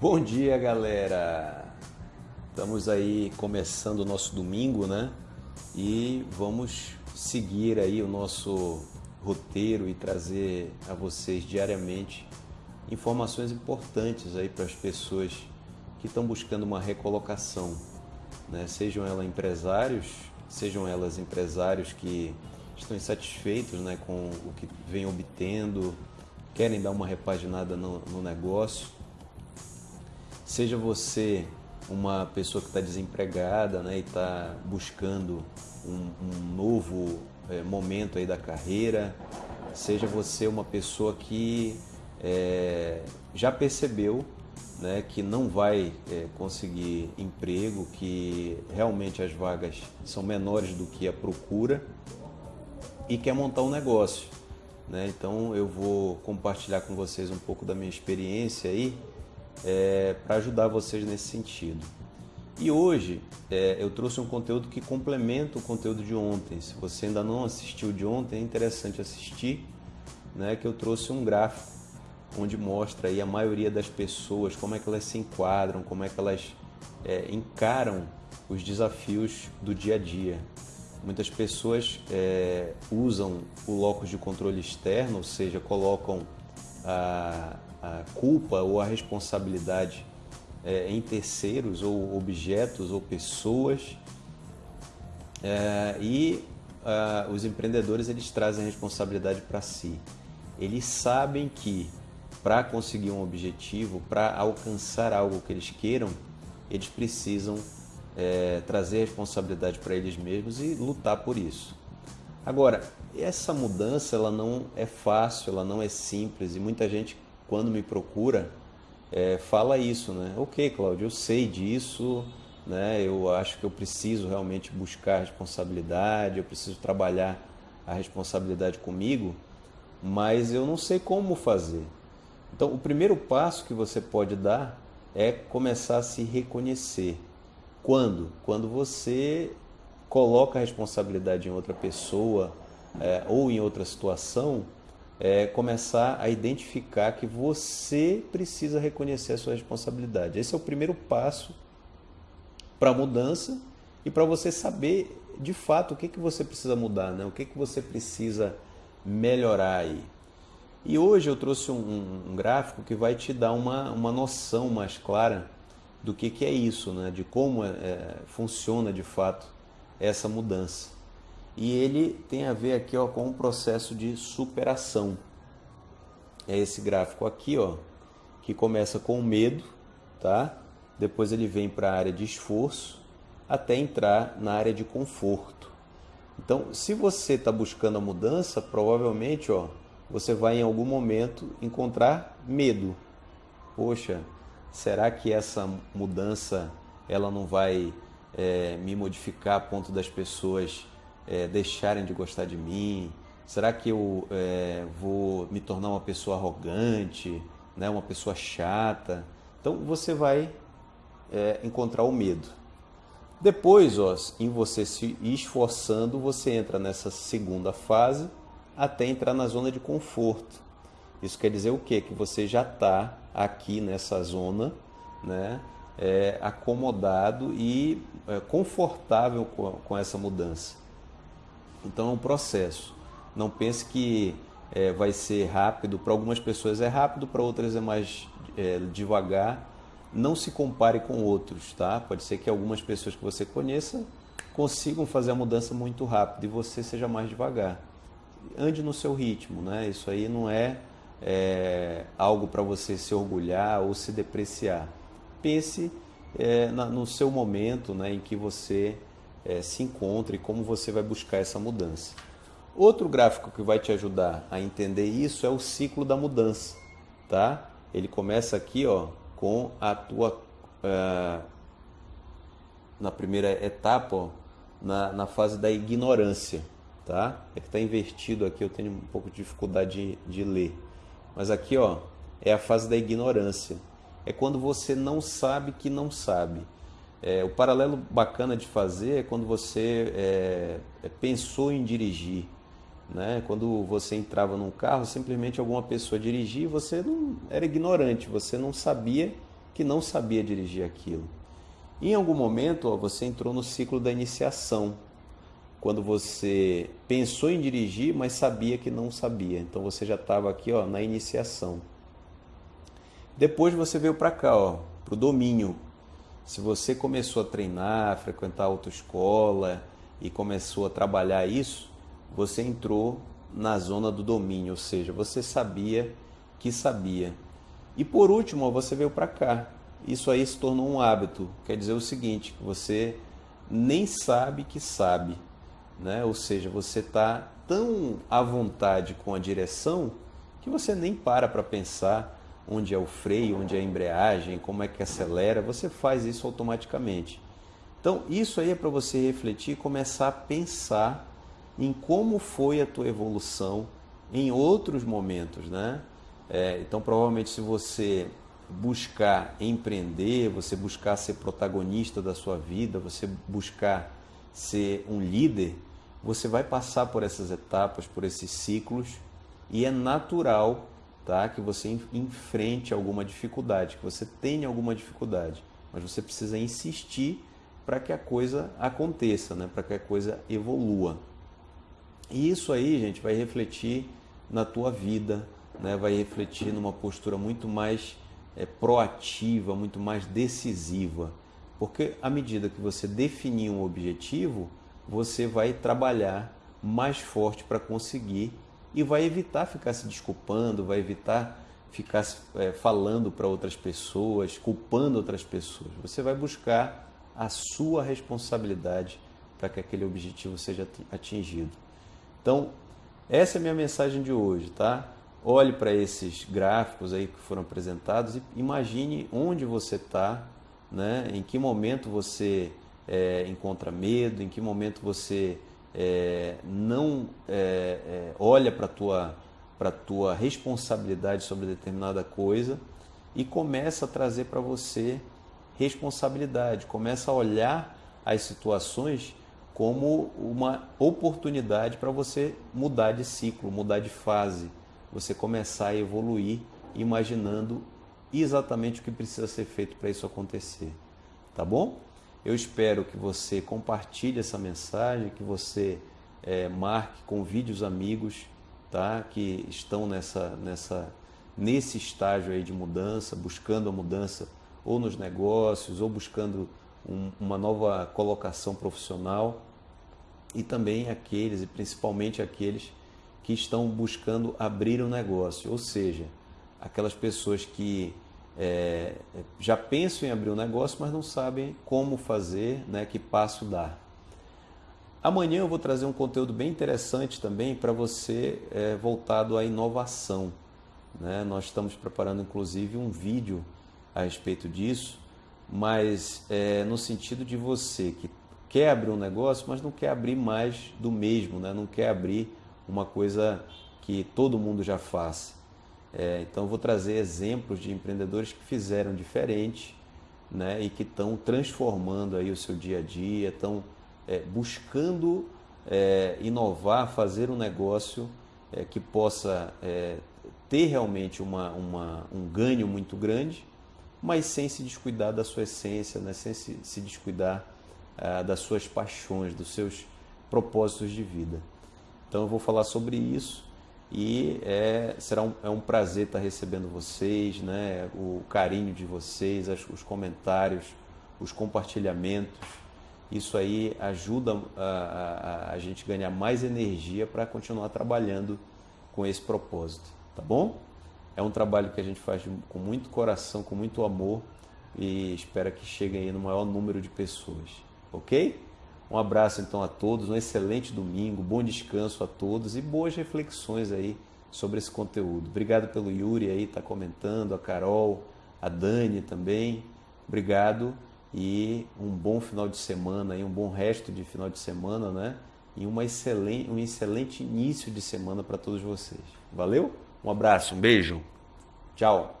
Bom dia, galera! Estamos aí começando o nosso domingo, né? E vamos seguir aí o nosso roteiro e trazer a vocês diariamente informações importantes aí para as pessoas que estão buscando uma recolocação, né? Sejam elas empresários, sejam elas empresários que estão insatisfeitos, né, com o que vem obtendo, querem dar uma repaginada no, no negócio Seja você uma pessoa que está desempregada né, e está buscando um, um novo é, momento aí da carreira, seja você uma pessoa que é, já percebeu né, que não vai é, conseguir emprego, que realmente as vagas são menores do que a procura e quer montar um negócio. Né? Então eu vou compartilhar com vocês um pouco da minha experiência aí é, para ajudar vocês nesse sentido. E hoje é, eu trouxe um conteúdo que complementa o conteúdo de ontem. Se você ainda não assistiu de ontem, é interessante assistir, né, que eu trouxe um gráfico onde mostra aí a maioria das pessoas, como é que elas se enquadram, como é que elas é, encaram os desafios do dia a dia. Muitas pessoas é, usam o locus de controle externo, ou seja, colocam a, a culpa ou a responsabilidade é, em terceiros ou objetos ou pessoas é, e uh, os empreendedores eles trazem a responsabilidade para si. Eles sabem que para conseguir um objetivo, para alcançar algo que eles queiram, eles precisam é, trazer a responsabilidade para eles mesmos e lutar por isso. Agora, essa mudança ela não é fácil, ela não é simples e muita gente quando me procura, é, fala isso, né? Ok, Cláudio, eu sei disso, né? Eu acho que eu preciso realmente buscar responsabilidade, eu preciso trabalhar a responsabilidade comigo, mas eu não sei como fazer. Então, o primeiro passo que você pode dar é começar a se reconhecer. Quando? Quando você coloca a responsabilidade em outra pessoa é, ou em outra situação é, começar a identificar que você precisa reconhecer a sua responsabilidade. Esse é o primeiro passo para a mudança e para você saber de fato o que, que você precisa mudar, né? o que, que você precisa melhorar aí. E hoje eu trouxe um, um, gráfico que vai te dar uma, uma noção mais clara do que, que é isso, né? de como é, é funciona de fato essa mudança e ele tem a ver aqui ó, com um processo de superação. É esse gráfico aqui, ó, que começa com medo, tá? Depois ele vem para a área de esforço até entrar na área de conforto. Então, se você está buscando a mudança, provavelmente, ó, você vai em algum momento encontrar medo. Poxa, será que essa mudança ela não vai é, me modificar a ponto das pessoas é, deixarem de gostar de mim? Será que eu é, vou me tornar uma pessoa arrogante, né, uma pessoa chata? Então você vai é, encontrar o medo. Depois, ó, em você se esforçando, você entra nessa segunda fase até entrar na zona de conforto. Isso quer dizer o quê? Que você já está aqui nessa zona, né, é, acomodado e é, confortável com, com essa mudança. Então é um processo. Não pense que é, vai ser rápido. Para algumas pessoas é rápido, para outras é mais é, devagar. Não se compare com outros, tá? Pode ser que algumas pessoas que você conheça consigam fazer a mudança muito rápido e você seja mais devagar. Ande no seu ritmo, né? Isso aí não é, é algo para você se orgulhar ou se depreciar. Pense é, na, no seu momento, né, em que você é, se encontra e como você vai buscar essa mudança. Outro gráfico que vai te ajudar a entender isso é o ciclo da mudança, tá? Ele começa aqui, ó, com a tua uh, na primeira etapa, ó, na, na fase da ignorância, tá? É que está invertido aqui, eu tenho um pouco de dificuldade de, de ler. Mas aqui, ó, é a fase da ignorância. É quando você não sabe que não sabe. É, o paralelo bacana de fazer é quando você é, é, pensou em dirigir. Né? Quando você entrava num carro, simplesmente alguma pessoa dirigia e você não era ignorante, você não sabia que não sabia dirigir aquilo. Em algum momento, ó, você entrou no ciclo da iniciação, quando você pensou em dirigir, mas sabia que não sabia. Então você já estava aqui ó, na iniciação. Depois você veio para cá, para o domínio. Se você começou a treinar, a frequentar autoescola e começou a trabalhar isso, você entrou na zona do domínio, ou seja, você sabia que sabia. E por último, você veio para cá. Isso aí se tornou um hábito. Quer dizer o seguinte, você nem sabe que sabe né? Ou seja, você está tão à vontade com a direção que você nem para para pensar onde é o freio, onde é a embreagem, como é que acelera, você faz isso automaticamente. Então, isso aí é para você refletir e começar a pensar em como foi a tua evolução em outros momentos, né? É, então, provavelmente, se você buscar empreender, você buscar ser protagonista da sua vida, você buscar ser um líder, você vai passar por essas etapas, por esses ciclos, e é natural tá, que você enfrente alguma dificuldade, que você tenha alguma dificuldade, mas você precisa insistir para que a coisa aconteça, né, para que a coisa evolua. E isso aí, gente, vai refletir na tua vida, né, vai refletir numa postura muito mais é, proativa, muito mais decisiva. Porque à medida que você definir um objetivo, você vai trabalhar mais forte para conseguir e vai evitar ficar se desculpando, vai evitar ficar é, falando para outras pessoas, culpando outras pessoas. Você vai buscar a sua responsabilidade para que aquele objetivo seja atingido. Então, essa é a minha mensagem de hoje, tá? Olhe para esses gráficos aí que foram apresentados e imagine onde você está, né? em que momento você é, encontra medo, em que momento você é, não é, é olha para a tua, tua responsabilidade sobre determinada coisa e começa a trazer para você responsabilidade, começa a olhar as situações como uma oportunidade para você mudar de ciclo, mudar de fase, você começar a evoluir imaginando exatamente o que precisa ser feito para isso acontecer. Tá bom? Eu espero que você compartilhe essa mensagem, que você é, marque, convide os amigos tá? que estão nessa, nessa, nesse estágio aí de mudança, buscando a mudança ou nos negócios, ou buscando um, uma nova colocação profissional, e também aqueles, e principalmente aqueles que estão buscando abrir um negócio, ou seja, aquelas pessoas que é, já pensam em abrir um negócio, mas não sabem como fazer, né, que passo dar. Amanhã eu vou trazer um conteúdo bem interessante também para você é, voltado à inovação. Né? Nós estamos preparando inclusive um vídeo a respeito disso, mas é, no sentido de você que quer abrir um negócio, mas não quer abrir mais do mesmo, né? não quer abrir uma coisa que todo mundo já faz. É, então, vou trazer exemplos de empreendedores que fizeram diferente né, e que estão transformando aí o seu dia a dia, estão é, buscando é, inovar, fazer um negócio é, que possa é, ter realmente uma, uma, um ganho muito grande, mas sem se descuidar da sua essência, né, sem se, se descuidar ah, das suas paixões, dos seus propósitos de vida. Então, eu vou falar sobre isso e é, será um, é um prazer estar recebendo vocês, né? o carinho de vocês, os comentários, os compartilhamentos. Isso aí ajuda a, a, a gente ganhar mais energia para continuar trabalhando com esse propósito, tá bom? É um trabalho que a gente faz com muito coração, com muito amor e espero que chegue aí no maior número de pessoas, ok? Um abraço então a todos, um excelente domingo, bom descanso a todos e boas reflexões aí sobre esse conteúdo. Obrigado pelo Yuri aí, tá comentando, a Carol, a Dani também. Obrigado e um bom final de semana e um bom resto de final de semana, né? E uma excelente, um excelente início de semana para todos vocês. Valeu? Um abraço, um beijo. Tchau.